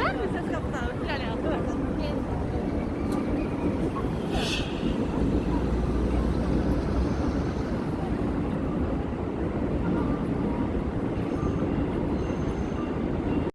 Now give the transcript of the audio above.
Ver mi ses kapıdan? Hilal yaptı.